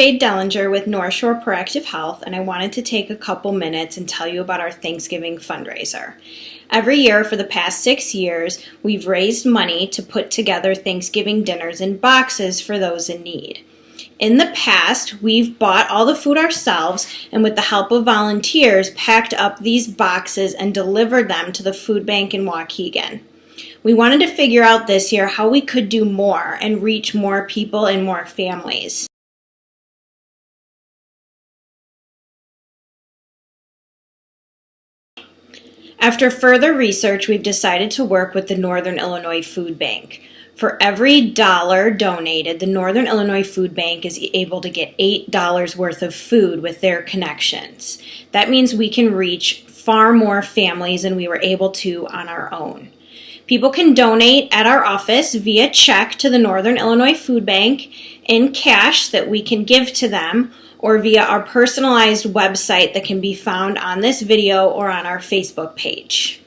Jade Dellinger with North Shore Proactive Health, and I wanted to take a couple minutes and tell you about our Thanksgiving fundraiser. Every year for the past six years, we've raised money to put together Thanksgiving dinners in boxes for those in need. In the past, we've bought all the food ourselves and with the help of volunteers, packed up these boxes and delivered them to the food bank in Waukegan. We wanted to figure out this year how we could do more and reach more people and more families. After further research, we've decided to work with the Northern Illinois Food Bank. For every dollar donated, the Northern Illinois Food Bank is able to get $8 worth of food with their connections. That means we can reach far more families than we were able to on our own. People can donate at our office via check to the Northern Illinois Food Bank in cash that we can give to them or via our personalized website that can be found on this video or on our Facebook page.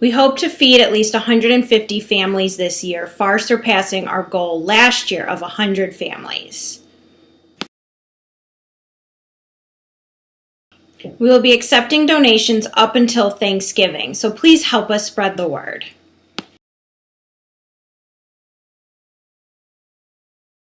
We hope to feed at least 150 families this year, far surpassing our goal last year of 100 families. We will be accepting donations up until Thanksgiving, so please help us spread the word.